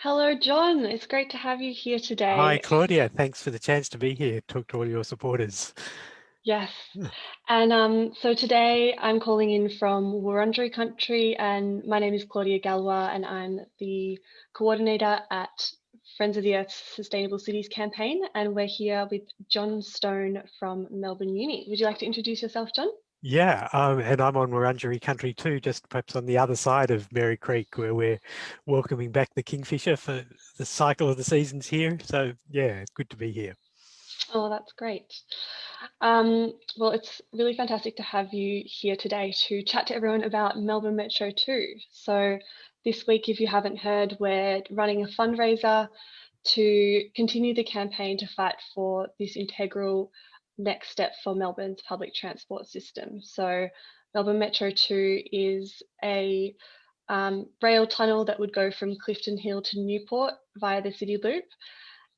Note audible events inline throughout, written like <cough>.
Hello, John. It's great to have you here today. Hi, Claudia. Thanks for the chance to be here, talk to all your supporters. Yes. And um, so today I'm calling in from Wurundjeri country and my name is Claudia Galwa and I'm the coordinator at Friends of the Earth Sustainable Cities campaign and we're here with John Stone from Melbourne Uni. Would you like to introduce yourself, John? Yeah, um, and I'm on Wurundjeri country too, just perhaps on the other side of Merri Creek where we're welcoming back the Kingfisher for the cycle of the seasons here. So yeah, good to be here. Oh, that's great. Um, well, it's really fantastic to have you here today to chat to everyone about Melbourne Metro 2. So this week, if you haven't heard, we're running a fundraiser to continue the campaign to fight for this integral next step for Melbourne's public transport system. So Melbourne Metro 2 is a um, rail tunnel that would go from Clifton Hill to Newport via the City Loop.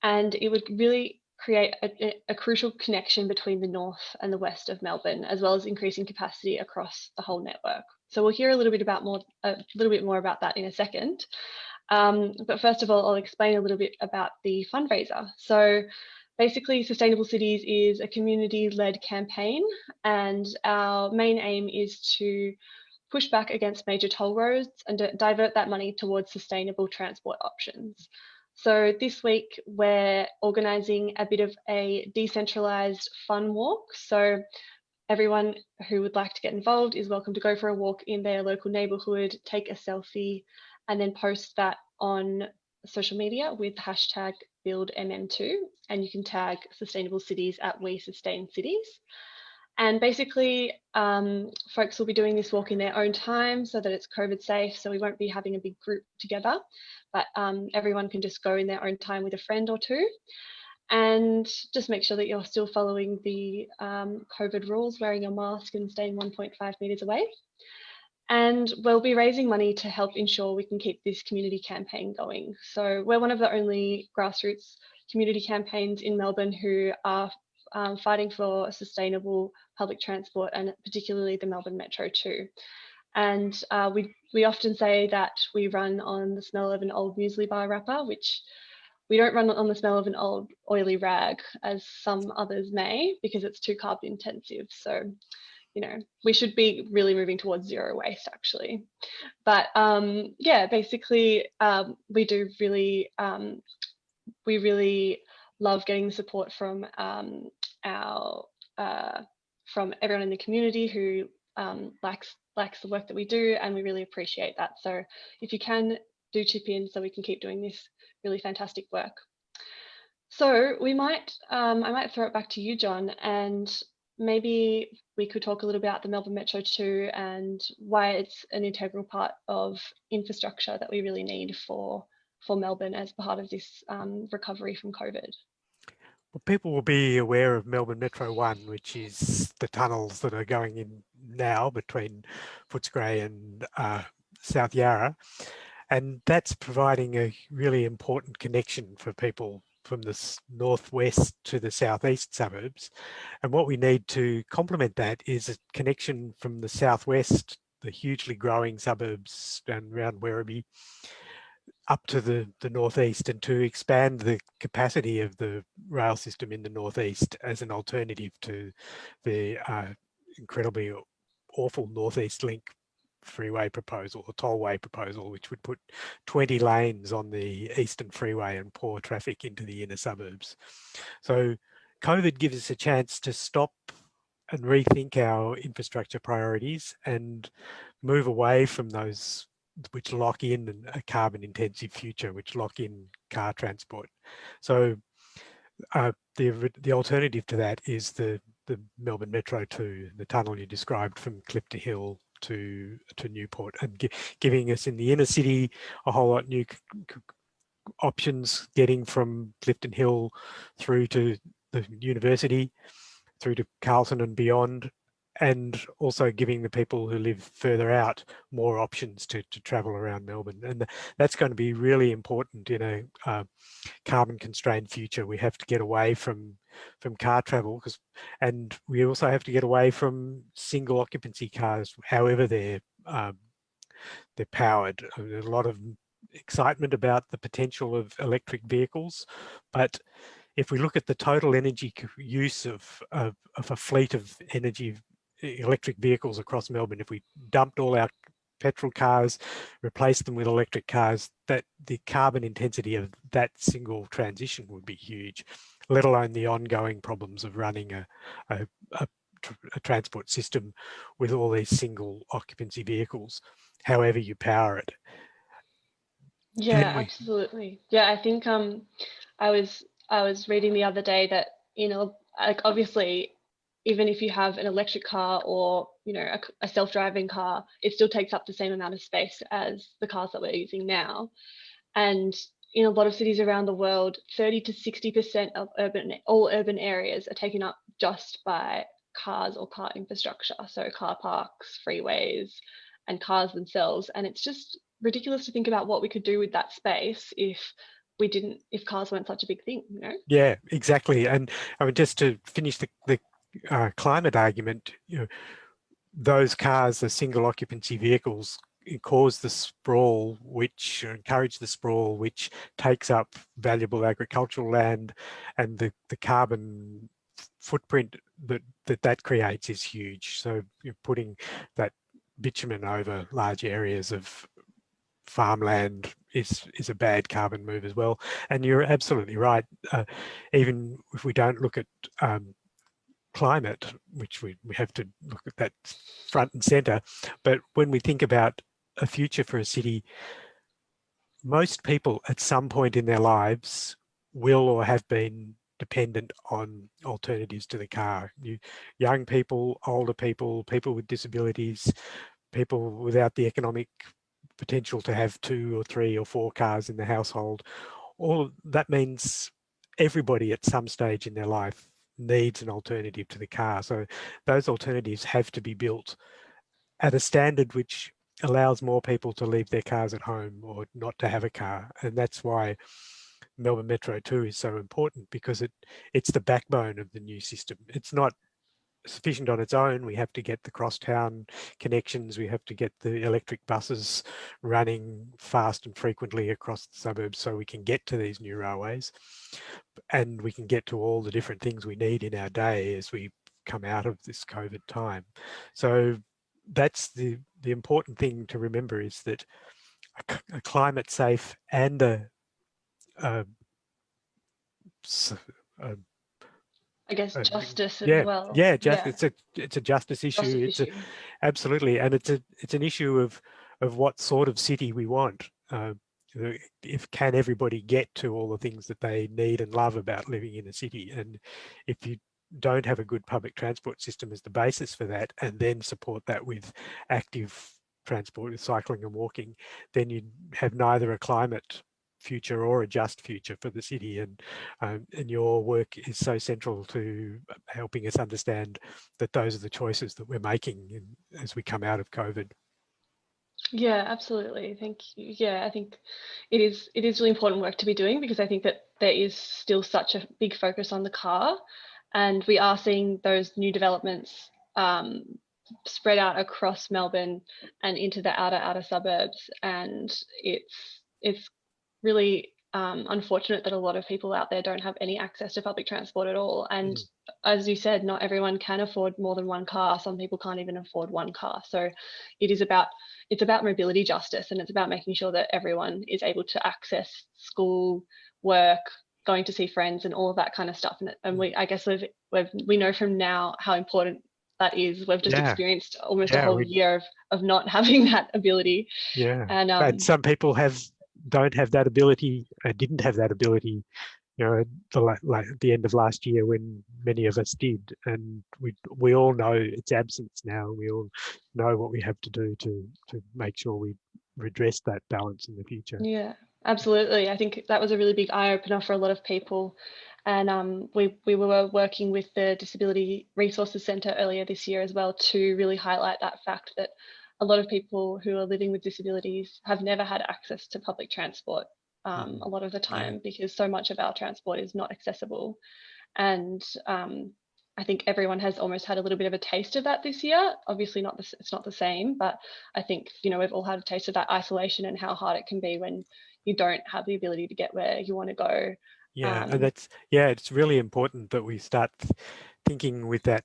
And it would really create a, a, crucial connection between the north and the west of Melbourne, as well as increasing capacity across the whole network. So we'll hear a little bit about more, a little bit more about that in a second. Um, but first of all, I'll explain a little bit about the fundraiser. So Basically, Sustainable Cities is a community-led campaign and our main aim is to push back against major toll roads and divert that money towards sustainable transport options. So this week we're organising a bit of a decentralised fun walk. So everyone who would like to get involved is welcome to go for a walk in their local neighbourhood, take a selfie and then post that on social media with hashtag buildmm2 and you can tag sustainable cities at we sustain cities. And basically um, folks will be doing this walk in their own time so that it's covid safe so we won't be having a big group together. But um, everyone can just go in their own time with a friend or two. And just make sure that you're still following the um, covid rules wearing a mask and staying 1.5 meters away and we'll be raising money to help ensure we can keep this community campaign going. So we're one of the only grassroots community campaigns in Melbourne who are um, fighting for sustainable public transport and particularly the Melbourne Metro 2. And uh, we, we often say that we run on the smell of an old muesli bar wrapper, which we don't run on the smell of an old oily rag as some others may because it's too carbon intensive. So you know, we should be really moving towards zero waste actually. But um, yeah, basically um, we do really, um, we really love getting the support from um, our, uh, from everyone in the community who um, likes, likes the work that we do and we really appreciate that. So if you can do chip in so we can keep doing this really fantastic work. So we might, um, I might throw it back to you, John, and maybe we could talk a little about the Melbourne Metro 2 and why it's an integral part of infrastructure that we really need for, for Melbourne as part of this um, recovery from COVID. Well, people will be aware of Melbourne Metro 1, which is the tunnels that are going in now between Footscray and uh, South Yarra. And that's providing a really important connection for people from the northwest to the southeast suburbs. And what we need to complement that is a connection from the southwest, the hugely growing suburbs and around Werribee, up to the, the northeast and to expand the capacity of the rail system in the northeast as an alternative to the uh, incredibly awful northeast link freeway proposal, a tollway proposal, which would put 20 lanes on the Eastern Freeway and pour traffic into the inner suburbs. So COVID gives us a chance to stop and rethink our infrastructure priorities and move away from those which lock in a carbon intensive future, which lock in car transport. So uh, the, the alternative to that is the, the Melbourne Metro 2, the tunnel you described from Clifton Hill to to Newport and gi giving us in the inner city a whole lot new options getting from Clifton Hill through to the university, through to Carlton and beyond, and also giving the people who live further out more options to, to travel around Melbourne. And that's going to be really important in a uh, carbon constrained future. We have to get away from from car travel because and we also have to get away from single occupancy cars, however they're um, they're powered. A lot of excitement about the potential of electric vehicles, but if we look at the total energy use of, of, of a fleet of energy electric vehicles across Melbourne, if we dumped all our petrol cars, replaced them with electric cars, that the carbon intensity of that single transition would be huge, let alone the ongoing problems of running a, a, a, a transport system with all these single occupancy vehicles, however you power it. Yeah, absolutely. Yeah, I think um, I was I was reading the other day that you know, like obviously, even if you have an electric car or you know a, a self-driving car, it still takes up the same amount of space as the cars that we're using now. And in a lot of cities around the world, 30 to 60% of urban all urban areas are taken up just by cars or car infrastructure. So car parks, freeways, and cars themselves. And it's just ridiculous to think about what we could do with that space if we didn't if cars weren't such a big thing you know yeah exactly and i mean just to finish the, the uh, climate argument you know those cars the single occupancy vehicles cause the sprawl which encourage the sprawl which takes up valuable agricultural land and the the carbon footprint that that that creates is huge so you're putting that bitumen over large areas of farmland is is a bad carbon move as well. And you're absolutely right. Uh, even if we don't look at um, climate, which we, we have to look at that front and center, but when we think about a future for a city, most people at some point in their lives will or have been dependent on alternatives to the car. You, young people, older people, people with disabilities, people without the economic potential to have two or three or four cars in the household. All that means everybody at some stage in their life needs an alternative to the car. So those alternatives have to be built at a standard which allows more people to leave their cars at home or not to have a car. And that's why Melbourne Metro 2 is so important because it it's the backbone of the new system. It's not sufficient on its own. We have to get the crosstown connections. We have to get the electric buses running fast and frequently across the suburbs so we can get to these new railways and we can get to all the different things we need in our day as we come out of this COVID time. So that's the, the important thing to remember is that a, a climate safe and a, a, a I guess uh, justice yeah, as well. Yeah, just, yeah. it's a it's a justice issue. Justice it's issue. A, absolutely, and it's a it's an issue of of what sort of city we want. Uh, if can everybody get to all the things that they need and love about living in a city, and if you don't have a good public transport system as the basis for that, and then support that with active transport, with cycling and walking, then you have neither a climate future or a just future for the city and um, and your work is so central to helping us understand that those are the choices that we're making in, as we come out of COVID. Yeah, absolutely. Thank you. Yeah, I think it is it is really important work to be doing because I think that there is still such a big focus on the car and we are seeing those new developments um, spread out across Melbourne and into the outer outer suburbs and it's it's really um, unfortunate that a lot of people out there don't have any access to public transport at all. And mm. as you said, not everyone can afford more than one car. Some people can't even afford one car. So it is about it's about mobility justice and it's about making sure that everyone is able to access school, work, going to see friends and all of that kind of stuff. And, and we I guess we've, we've we know from now how important that is. We've just yeah. experienced almost yeah, a whole we... year of, of not <laughs> having that ability. Yeah. And, um, and some people have don't have that ability, uh, didn't have that ability, you know, the, like the end of last year when many of us did, and we we all know its absence now. We all know what we have to do to to make sure we redress that balance in the future. Yeah, absolutely. I think that was a really big eye opener for a lot of people. And um, we, we were working with the Disability Resources Centre earlier this year as well to really highlight that fact that a lot of people who are living with disabilities have never had access to public transport um, mm. a lot of the time because so much of our transport is not accessible. And um, I think everyone has almost had a little bit of a taste of that this year. Obviously, not the, it's not the same, but I think you know we've all had a taste of that isolation and how hard it can be when you don't have the ability to get where you want to go. Yeah, um, and that's yeah, it's really important that we start thinking with that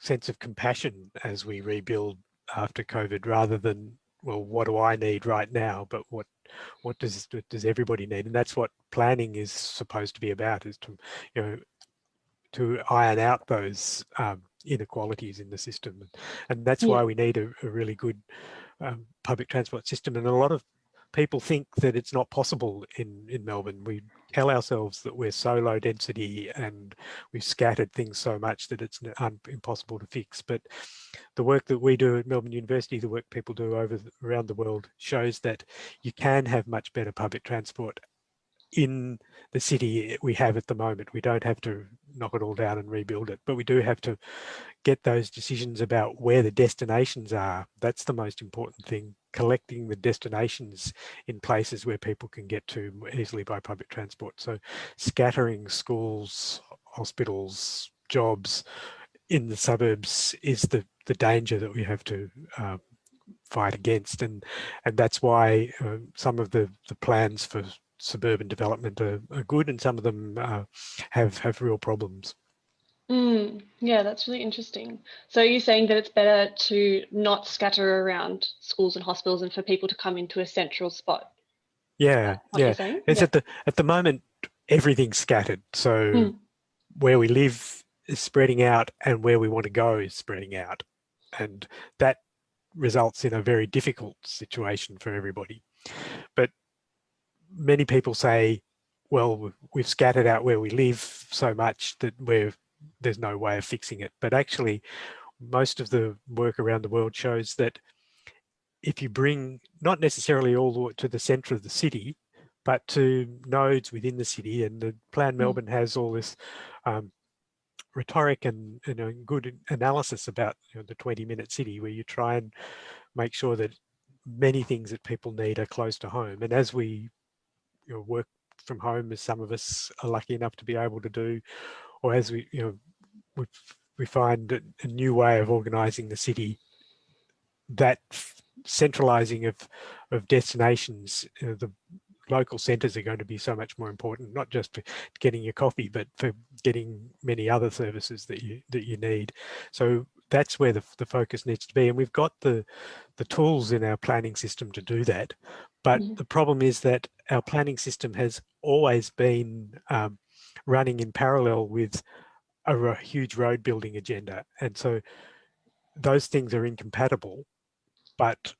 sense of compassion as we rebuild after COVID, rather than well, what do I need right now, but what what does does everybody need, and that's what planning is supposed to be about, is to you know to iron out those um, inequalities in the system, and that's yeah. why we need a, a really good um, public transport system, and a lot of people think that it's not possible in, in Melbourne. We tell ourselves that we're so low density and we've scattered things so much that it's impossible to fix. But the work that we do at Melbourne University, the work people do over around the world shows that you can have much better public transport in the city we have at the moment. We don't have to knock it all down and rebuild it, but we do have to get those decisions about where the destinations are. That's the most important thing collecting the destinations in places where people can get to easily by public transport. So scattering schools, hospitals, jobs in the suburbs is the, the danger that we have to uh, fight against. And, and that's why uh, some of the, the plans for suburban development are, are good and some of them uh, have, have real problems. Mm, yeah, that's really interesting. So you're saying that it's better to not scatter around schools and hospitals and for people to come into a central spot? Yeah, yeah. It's yeah. at the at the moment everything's scattered. So mm. where we live is spreading out and where we want to go is spreading out. And that results in a very difficult situation for everybody. But many people say, well, we've scattered out where we live so much that we're there's no way of fixing it. But actually, most of the work around the world shows that if you bring not necessarily all the way to the center of the city, but to nodes within the city, and the Plan mm. Melbourne has all this um, rhetoric and, good analysis about you know, the 20 minute city where you try and make sure that many things that people need are close to home. And as we you know, work from home, as some of us are lucky enough to be able to do, or as we, you know, we, find a new way of organizing the city, that centralizing of, of destinations, you know, the local centres are going to be so much more important, not just for getting your coffee, but for getting many other services that you that you need. So that's where the, the focus needs to be. And we've got the, the tools in our planning system to do that. But -hmm. the problem is that our planning system has always been um, running in parallel with a, a huge road building agenda. And so those things are incompatible, but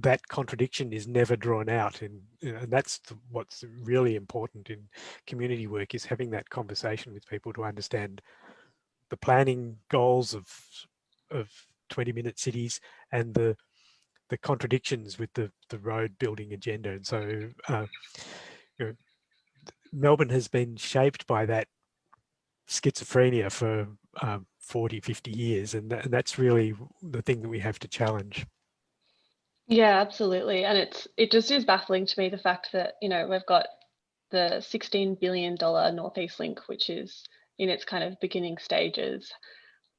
that contradiction is never drawn out and, and that's what's really important in community work is having that conversation with people to understand the planning goals of of 20 minute cities and the the contradictions with the the road building agenda and so uh, you know, Melbourne has been shaped by that schizophrenia for um, 40, 50 years. And, and that's really the thing that we have to challenge. Yeah, absolutely. And it's it just is baffling to me the fact that, you know, we've got the $16 billion Northeast Link, which is in its kind of beginning stages,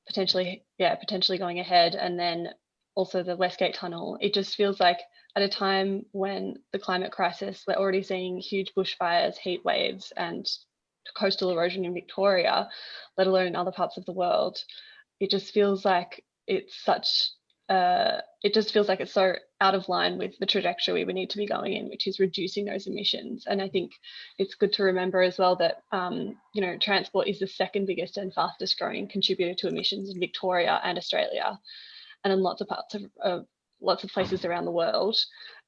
potentially, yeah, potentially going ahead. And then also the Westgate Tunnel. It just feels like at a time when the climate crisis, we're already seeing huge bushfires, heat waves, and coastal erosion in Victoria, let alone in other parts of the world. It just feels like it's such uh, it just feels like it's so out of line with the trajectory we need to be going in, which is reducing those emissions. And I think it's good to remember as well that um, you know transport is the second biggest and fastest growing contributor to emissions in Victoria and Australia, and in lots of parts of, of lots of places around the world.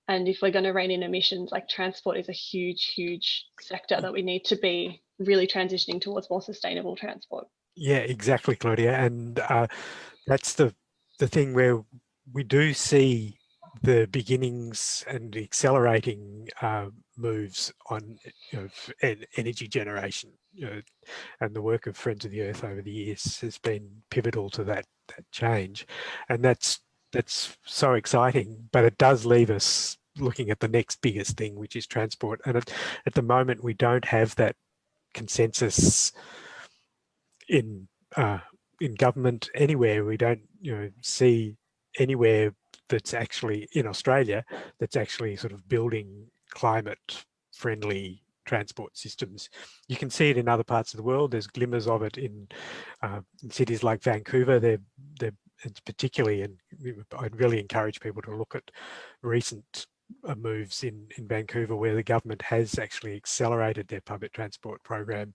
And if we're going to rein in emissions, like transport is a huge, huge sector that we need to be really transitioning towards more sustainable transport. Yeah, exactly, Claudia. And uh, that's the, the thing where we do see the beginnings and accelerating uh, moves on you know, energy generation. You know, and the work of Friends of the Earth over the years has been pivotal to that, that change. And that's that's so exciting, but it does leave us looking at the next biggest thing, which is transport. And at, at the moment, we don't have that consensus in uh, in government anywhere. We don't, you know, see anywhere that's actually in Australia that's actually sort of building climate friendly transport systems. You can see it in other parts of the world. There's glimmers of it in, uh, in cities like Vancouver. They're, they're particularly, and I'd really encourage people to look at recent uh, moves in, in Vancouver where the government has actually accelerated their public transport program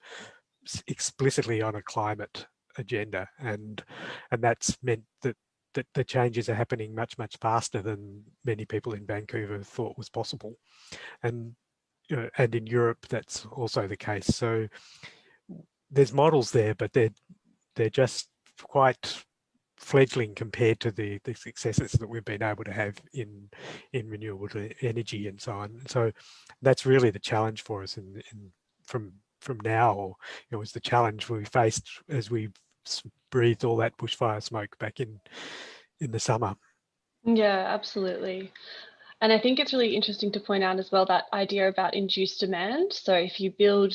explicitly on a climate agenda and and that's meant that that the changes are happening much much faster than many people in Vancouver thought was possible and uh, and in Europe that's also the case so there's models there but they're they're just quite fledgling compared to the, the successes that we've been able to have in in renewable energy and so on. So that's really the challenge for us in, in from from now, or it was the challenge we faced as we breathed all that bushfire smoke back in in the summer. Yeah, absolutely. And I think it's really interesting to point out as well that idea about induced demand. So if you build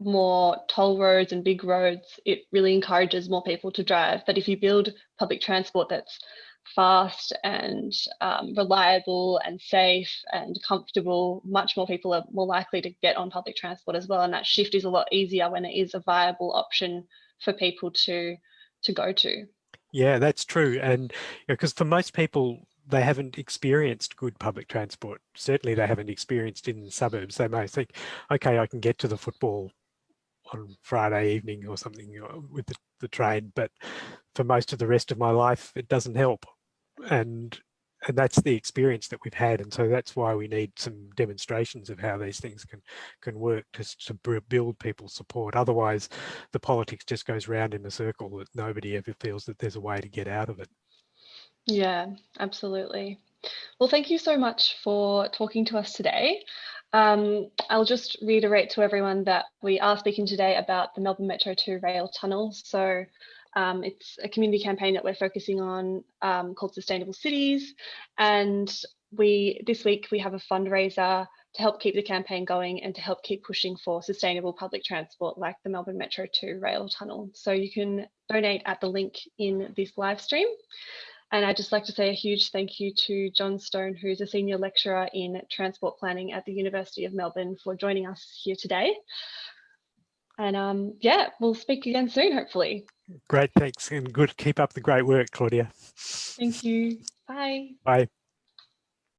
more toll roads and big roads, it really encourages more people to drive. But if you build public transport that's fast and um, reliable and safe and comfortable, much more people are more likely to get on public transport as well. And that shift is a lot easier when it is a viable option for people to to go to. Yeah, that's true. And because you know, for most people, they haven't experienced good public transport. Certainly they haven't experienced in the suburbs. They may think, okay, I can get to the football on Friday evening or something uh, with the, the train, but for most of the rest of my life, it doesn't help. And and that's the experience that we've had. And so that's why we need some demonstrations of how these things can can work to, to build people's support. Otherwise, the politics just goes round in a circle that nobody ever feels that there's a way to get out of it. Yeah, absolutely. Well, thank you so much for talking to us today. Um, I'll just reiterate to everyone that we are speaking today about the Melbourne Metro 2 rail tunnel. So um, it's a community campaign that we're focusing on um, called Sustainable Cities. And we this week we have a fundraiser to help keep the campaign going and to help keep pushing for sustainable public transport like the Melbourne Metro 2 rail tunnel. So you can donate at the link in this live stream. And I'd just like to say a huge thank you to John Stone, who's a senior lecturer in transport planning at the University of Melbourne for joining us here today. And um, yeah, we'll speak again soon, hopefully. Great, thanks. And good, keep up the great work, Claudia. Thank you. Bye. Bye.